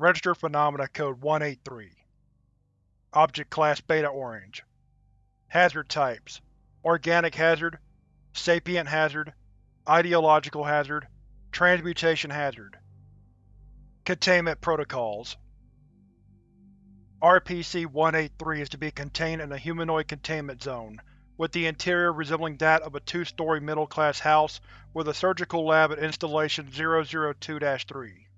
Registered Phenomena Code 183 Object Class Beta Orange. Hazard Types. Organic Hazard Sapient Hazard Ideological Hazard Transmutation Hazard. Containment Protocols. RPC-183 is to be contained in a humanoid containment zone, with the interior resembling that of a two-story middle-class house with a surgical lab at Installation 002-3.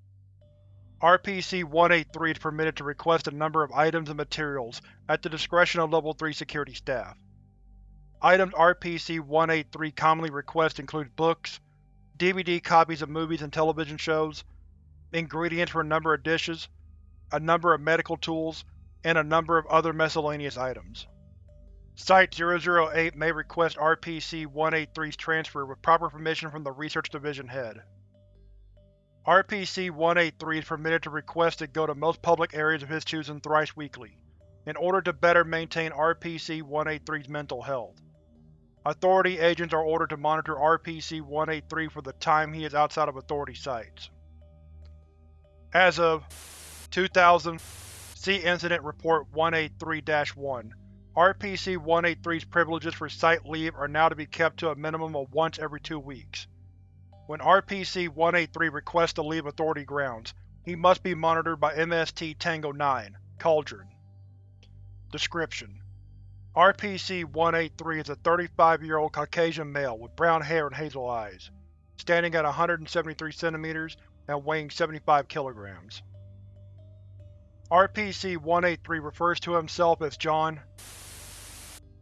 RPC-183 is permitted to request a number of items and materials at the discretion of Level 3 security staff. Items RPC-183 commonly requests include books, DVD copies of movies and television shows, ingredients for a number of dishes, a number of medical tools, and a number of other miscellaneous items. Site-008 may request RPC-183's transfer with proper permission from the Research Division Head. RPC-183 is permitted to request to go to most public areas of his choosing thrice weekly, in order to better maintain RPC-183's mental health. Authority agents are ordered to monitor RPC-183 for the time he is outside of Authority sites. As of 2000 See Incident Report 183-1 RPC-183's privileges for site leave are now to be kept to a minimum of once every two weeks. When RPC-183 requests to leave Authority grounds, he must be monitored by MST Tango 9, Cauldron. Description: RPC-183 is a 35-year-old Caucasian male with brown hair and hazel eyes, standing at 173 cm and weighing 75 kg. RPC-183 refers to himself as John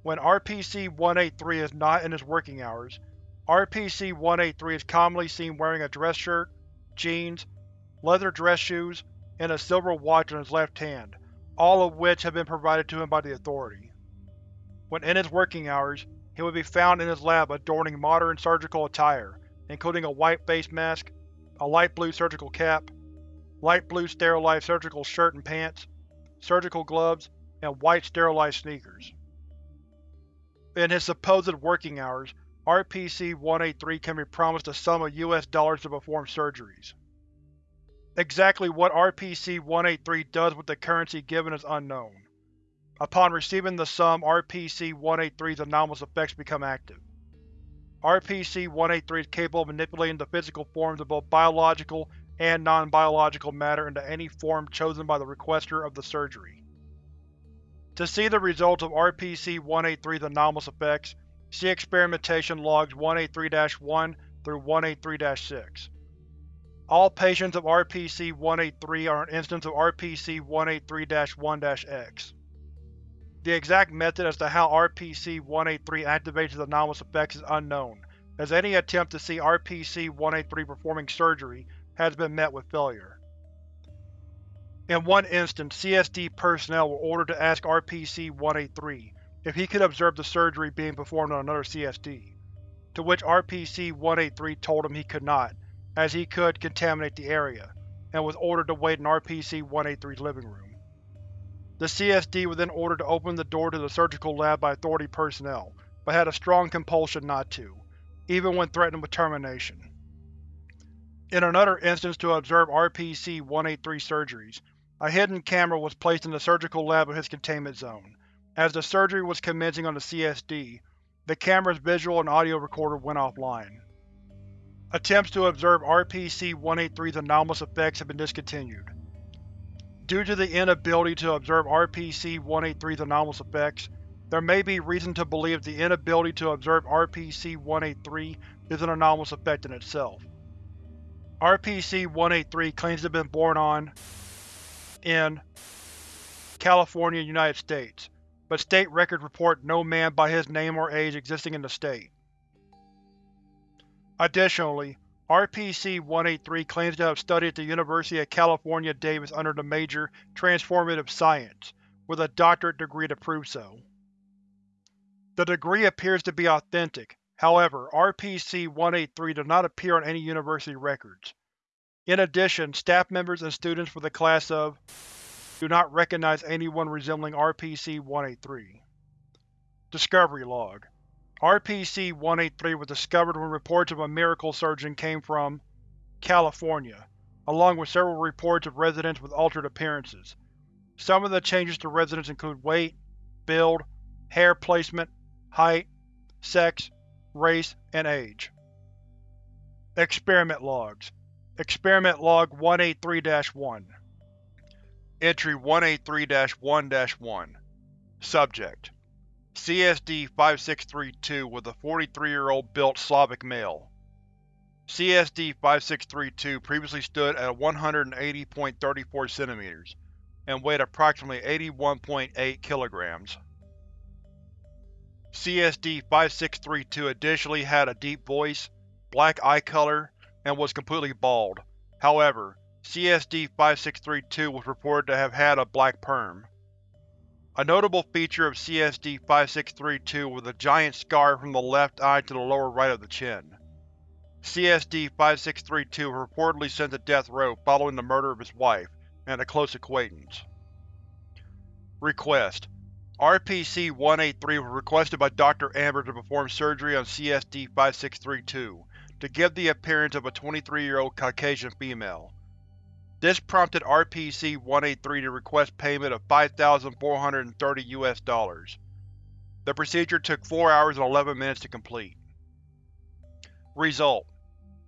when RPC-183 is not in his working hours, RPC-183 is commonly seen wearing a dress shirt, jeans, leather dress shoes, and a silver watch on his left hand, all of which have been provided to him by the Authority. When in his working hours, he would be found in his lab adorning modern surgical attire, including a white face mask, a light blue surgical cap, light blue sterilized surgical shirt and pants, surgical gloves, and white sterilized sneakers. In his supposed working hours, RPC-183 can be promised a sum of US dollars to perform surgeries. Exactly what RPC-183 does with the currency given is unknown. Upon receiving the sum, RPC-183's anomalous effects become active. RPC-183 is capable of manipulating the physical forms of both biological and non-biological matter into any form chosen by the requester of the surgery. To see the results of RPC-183's anomalous effects, see Experimentation Logs 183-1 through 183-6. All patients of RPC-183 are an instance of RPC-183-1-X. The exact method as to how RPC-183 activates its anomalous effects is unknown, as any attempt to see RPC-183 performing surgery has been met with failure. In one instance, CSD personnel were ordered to ask RPC-183 if he could observe the surgery being performed on another CSD, to which RPC-183 told him he could not, as he could contaminate the area, and was ordered to wait in RPC-183's living room. The CSD was then ordered to open the door to the surgical lab by Authority personnel, but had a strong compulsion not to, even when threatened with termination. In another instance to observe RPC-183 surgeries, a hidden camera was placed in the surgical lab of his containment zone. As the surgery was commencing on the CSD, the camera's visual and audio recorder went offline. Attempts to observe RPC-183's anomalous effects have been discontinued. Due to the inability to observe RPC-183's anomalous effects, there may be reason to believe the inability to observe RPC-183 is an anomalous effect in itself. RPC-183 claims to have been born on in California, United States, but state records report no man by his name or age existing in the state. Additionally, RPC-183 claims to have studied at the University of California Davis under the major Transformative Science, with a doctorate degree to prove so. The degree appears to be authentic, however, RPC-183 does not appear on any university records. In addition, staff members and students for the class of do not recognize anyone resembling RPC-183. Discovery Log RPC-183 was discovered when reports of a miracle surgeon came from California, along with several reports of residents with altered appearances. Some of the changes to residents include weight, build, hair placement, height, sex, race, and age. Experiment Logs Experiment Log 183-1 Entry 183-1-1 Subject CSD-5632 was a 43-year-old built Slavic male. CSD-5632 previously stood at 180.34 cm and weighed approximately 81.8 kg. CSD-5632 additionally had a deep voice, black eye color, and was completely bald. However, CSD-5632 was reported to have had a black perm. A notable feature of CSD-5632 was a giant scar from the left eye to the lower right of the chin. CSD-5632 was reportedly sent to death row following the murder of his wife and a close acquaintance. Request: RPC-183 was requested by Dr. Amber to perform surgery on CSD-5632 to give the appearance of a 23-year-old Caucasian female. This prompted RPC-183 to request payment of 5,430 US dollars. The procedure took 4 hours and 11 minutes to complete. Result: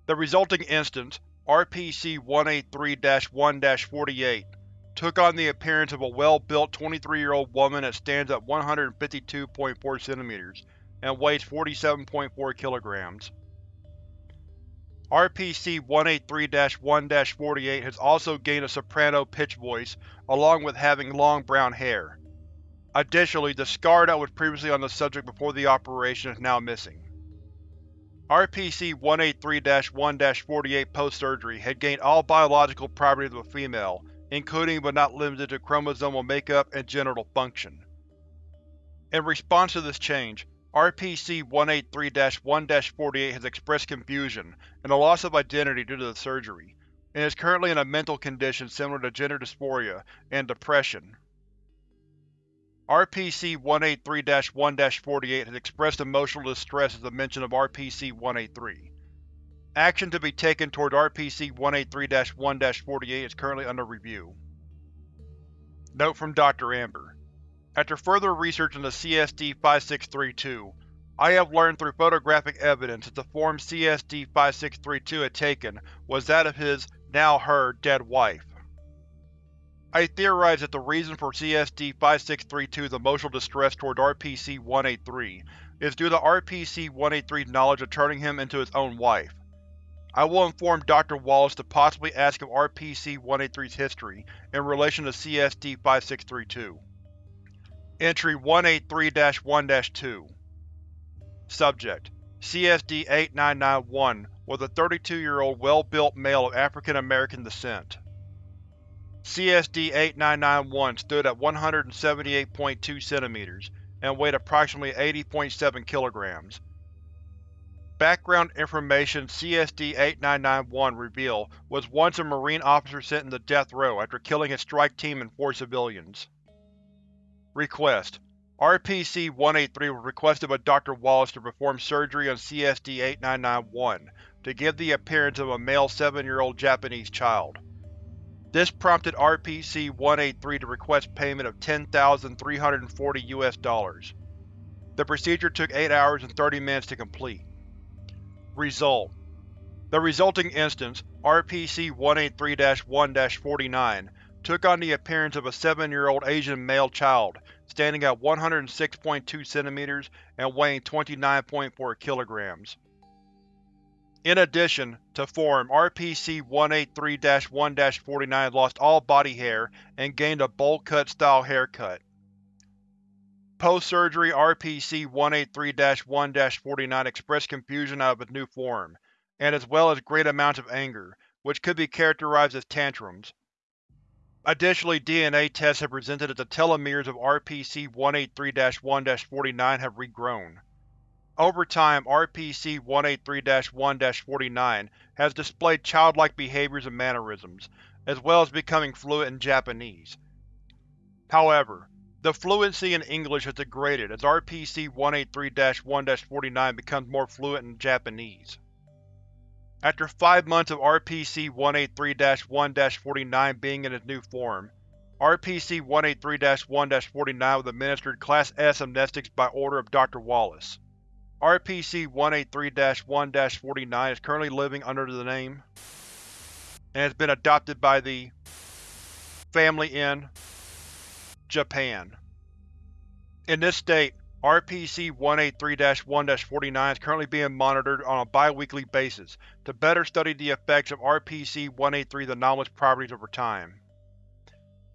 The resulting instance, RPC-183-1-48, took on the appearance of a well-built 23-year-old woman that stands at 152.4 cm and weighs 47.4 kg. RPC-183-1-48 has also gained a soprano pitch voice along with having long brown hair. Additionally, the scar that was previously on the subject before the operation is now missing. RPC-183-1-48 post-surgery had gained all biological properties of a female, including but not limited to chromosomal makeup and genital function. In response to this change, RPC-183-1-48 has expressed confusion and a loss of identity due to the surgery, and is currently in a mental condition similar to gender dysphoria and depression. RPC-183-1-48 has expressed emotional distress at the mention of RPC-183. Action to be taken toward RPC-183-1-48 is currently under review. Note from Dr. Amber after further research into CSD-5632, I have learned through photographic evidence that the form CSD-5632 had taken was that of his, now her, dead wife. I theorize that the reason for CSD-5632's emotional distress toward RPC-183 is due to RPC-183's knowledge of turning him into his own wife. I will inform Dr. Wallace to possibly ask of RPC-183's history in relation to CSD-5632. Entry 183-1-2 Subject: CSD-8991 was a 32-year-old well-built male of African American descent. CSD-8991 stood at 178.2 cm and weighed approximately 80.7 kg. Background information CSD-8991 revealed was once a Marine officer sent into death row after killing his strike team and four civilians. Request: RPC-183 was requested by Dr. Wallace to perform surgery on CSD-8991 to give the appearance of a male 7-year-old Japanese child. This prompted RPC-183 to request payment of $10,340 The procedure took 8 hours and 30 minutes to complete. Result: The resulting instance, RPC-183-1-49, took on the appearance of a 7-year-old Asian male child, standing at 106.2 cm and weighing 29.4 kg. In addition, to form, RPC-183-1-49 lost all body hair and gained a bowl-cut style haircut. Post-surgery RPC-183-1-49 expressed confusion out of its new form, and as well as great amounts of anger, which could be characterized as tantrums. Additionally, DNA tests have presented that the telomeres of RPC-183-1-49 have regrown. Over time, RPC-183-1-49 has displayed childlike behaviors and mannerisms, as well as becoming fluent in Japanese. However, the fluency in English has degraded as RPC-183-1-49 becomes more fluent in Japanese. After five months of RPC-183-1-49 being in its new form, RPC-183-1-49 was administered Class S amnestics by order of Dr. Wallace. RPC-183-1-49 is currently living under the name and has been adopted by the family in Japan. In this state, RPC-183-1-49 is currently being monitored on a bi-weekly basis to better study the effects of RPC-183's anomalous properties over time.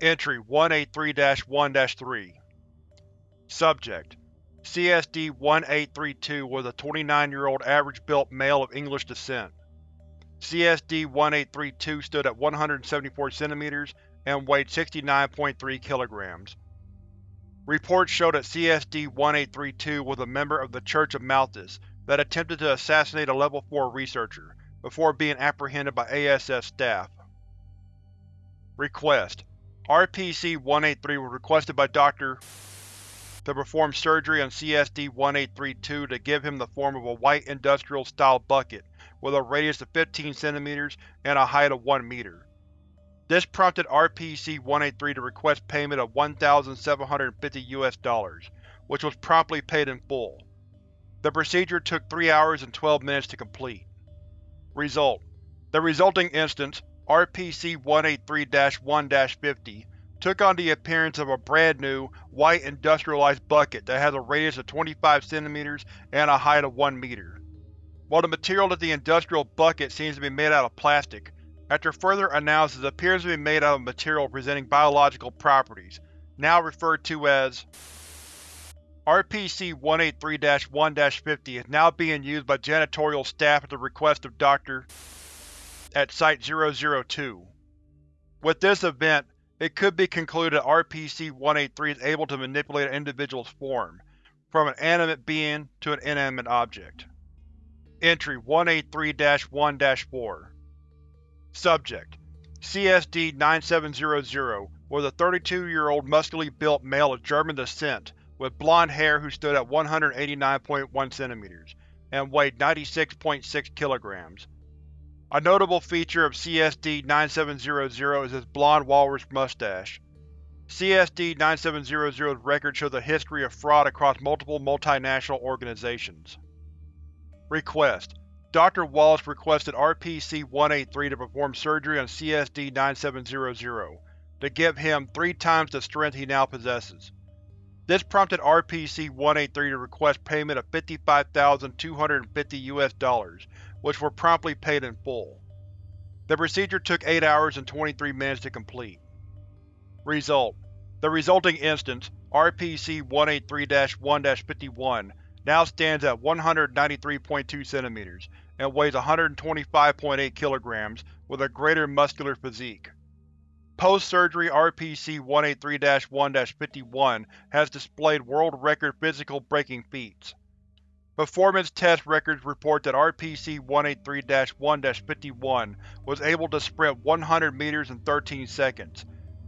Entry 183-1-3 Subject CSD-1832 was a 29-year-old average-built male of English descent. CSD-1832 stood at 174 cm and weighed 69.3 kg. Reports show that CSD-1832 was a member of the Church of Malthus that attempted to assassinate a Level 4 researcher, before being apprehended by ASF staff. Request: RPC-183 was requested by Dr. to perform surgery on CSD-1832 to give him the form of a white industrial-style bucket with a radius of 15 cm and a height of 1 meter. This prompted RPC-183 to request payment of 1,750 US dollars, which was promptly paid in full. The procedure took 3 hours and 12 minutes to complete. Result: The resulting instance, RPC-183-1-50, took on the appearance of a brand new, white industrialized bucket that has a radius of 25 cm and a height of 1 meter. While the material of the industrial bucket seems to be made out of plastic, after further analysis it appears to be made out of material presenting biological properties, now referred to as RPC-183-1-50 is now being used by janitorial staff at the request of Dr. at Site-002. With this event, it could be concluded that RPC-183 is able to manipulate an individual's form, from an animate being to an inanimate object. Entry 183-1-4 Subject: CSD-9700 was a 32-year-old muscularly built male of German descent with blonde hair who stood at 189.1 cm and weighed 96.6 kg. A notable feature of CSD-9700 is his blonde walrus mustache. CSD-9700's record shows a history of fraud across multiple multinational organizations. Request: Dr. Wallace requested RPC-183 to perform surgery on CSD-9700, to give him three times the strength he now possesses. This prompted RPC-183 to request payment of 55,250 US dollars, which were promptly paid in full. The procedure took 8 hours and 23 minutes to complete. Result: The resulting instance, RPC-183-1-51, now stands at 193.2 cm and weighs 125.8 kg with a greater muscular physique. Post-surgery RPC-183-1-51 has displayed world record physical breaking feats. Performance test records report that RPC-183-1-51 was able to sprint 100 meters in 13 seconds,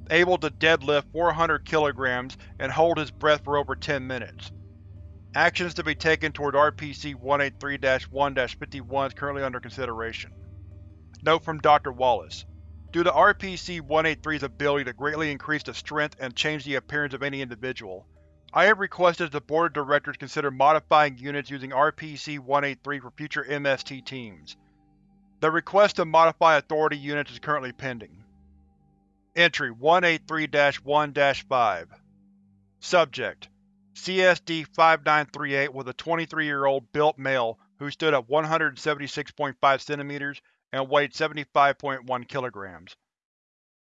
able to deadlift 400 kg and hold his breath for over 10 minutes. Actions to be taken toward RPC-183-1-51 is currently under consideration. Note from Dr. Wallace. Due to RPC-183's ability to greatly increase the strength and change the appearance of any individual, I have requested the Board of Directors consider modifying units using RPC-183 for future MST teams. The request to modify Authority units is currently pending. Entry 183-1-5 Subject: CSD-5938 was a 23-year-old built male who stood at 176.5 cm and weighed 75.1 kg.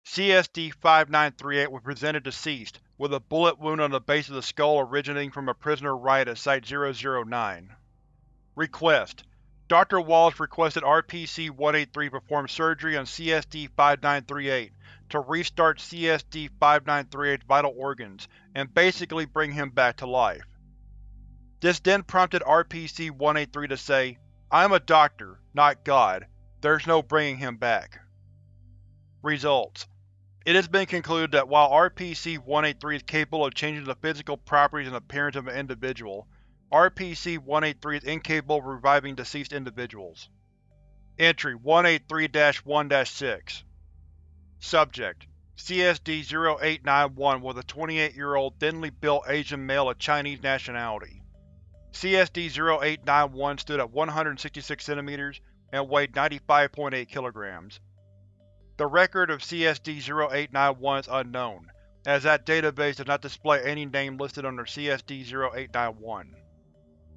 CSD-5938 was presented deceased, with a bullet wound on the base of the skull originating from a prisoner riot at Site-009. Request: Dr. Wallace requested RPC-183 perform surgery on CSD-5938 to restart CSD-5938's vital organs and basically bring him back to life. This then prompted RPC-183 to say, I'm a doctor, not God. There's no bringing him back. Results: It has been concluded that while RPC-183 is capable of changing the physical properties and appearance of an individual, RPC-183 is incapable of reviving deceased individuals. Entry 183-1-6 Subject: CSD-0891 was a 28-year-old thinly built Asian male of Chinese nationality. CSD-0891 stood at 166 cm and weighed 95.8 kg. The record of CSD-0891 is unknown, as that database does not display any name listed under CSD-0891.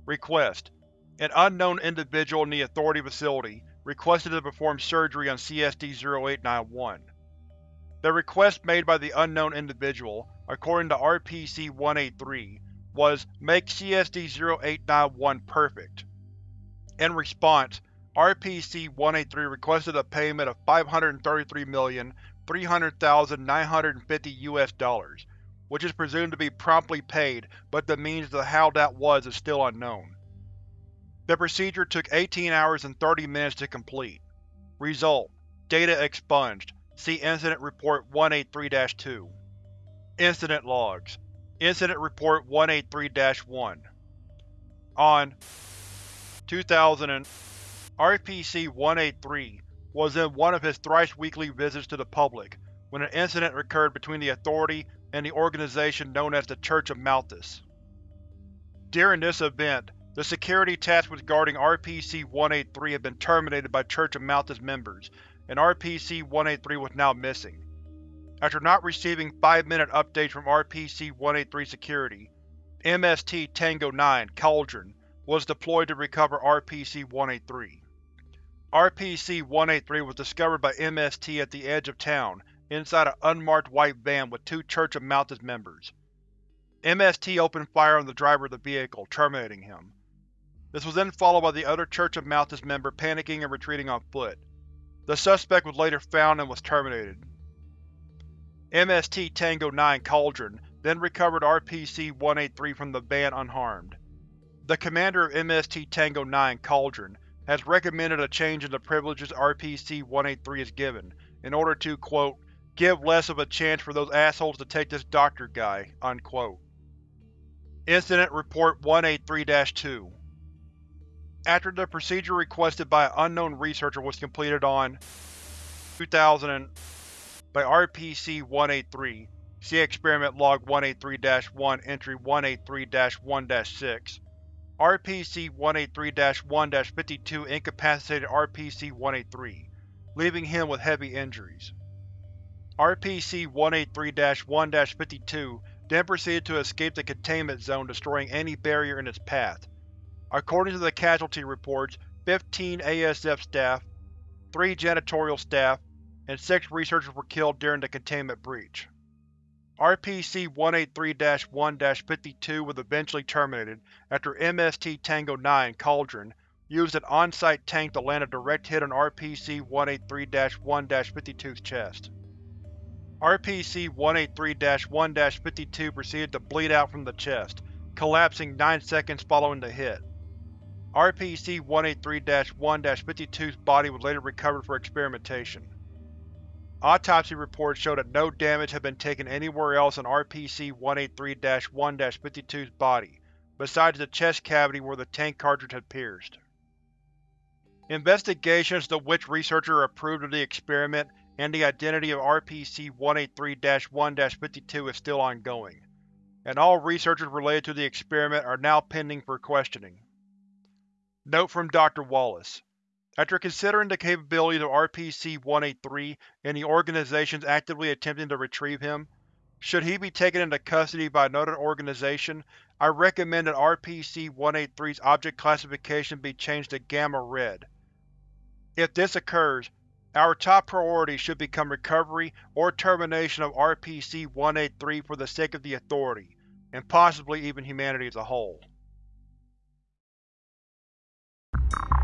Request: An unknown individual in the Authority facility requested to perform surgery on CSD-0891. The request made by the unknown individual, according to RPC-183, was Make CSD-0891 perfect. In response, RPC-183 requested a payment of 533,300,950 US dollars, which is presumed to be promptly paid, but the means to how that was is still unknown. The procedure took 18 hours and 30 minutes to complete. Result: Data expunged. See Incident Report 183-2. Incident Logs Incident Report 183-1 On 2000 RPC-183 was in one of his thrice-weekly visits to the public when an incident occurred between the Authority and the organization known as the Church of Malthus. During this event, the security tasked with guarding RPC-183 had been terminated by Church of Malthus members, and RPC-183 was now missing. After not receiving 5-minute updates from RPC-183 security, MST Tango 9 Cauldron was deployed to recover RPC-183. RPC-183 was discovered by MST at the edge of town, inside an unmarked white van with two Church of Malthus members. MST opened fire on the driver of the vehicle, terminating him. This was then followed by the other Church of Malthus member panicking and retreating on foot. The suspect was later found and was terminated. MST Tango 9 Cauldron then recovered RPC-183 from the van unharmed. The commander of MST Tango 9 Cauldron has recommended a change in the privileges RPC-183 is given, in order to, quote, give less of a chance for those assholes to take this doctor guy, unquote. Incident Report 183-2 after the procedure requested by an unknown researcher was completed on 2000 by RPC-183, see Experiment Log 183-1 Entry 183-1-6, RPC-183-1-52 incapacitated RPC-183, leaving him with heavy injuries. RPC-183-1-52 then proceeded to escape the containment zone destroying any barrier in its path. According to the casualty reports, 15 ASF staff, 3 janitorial staff, and 6 researchers were killed during the containment breach. RPC-183-1-52 was eventually terminated after MST Tango 9 Cauldron used an on-site tank to land a direct hit on RPC-183-1-52's chest. RPC-183-1-52 proceeded to bleed out from the chest, collapsing 9 seconds following the hit. RPC-183-1-52's body was later recovered for experimentation. Autopsy reports show that no damage had been taken anywhere else in RPC-183-1-52's body, besides the chest cavity where the tank cartridge had pierced. Investigations into which researcher approved of the experiment and the identity of RPC-183-1-52 is still ongoing, and all researchers related to the experiment are now pending for questioning. Note from Dr. Wallace After considering the capabilities of RPC-183 and the organizations actively attempting to retrieve him, should he be taken into custody by another organization, I recommend that RPC-183's object classification be changed to Gamma Red. If this occurs, our top priority should become recovery or termination of RPC-183 for the sake of the Authority, and possibly even humanity as a whole you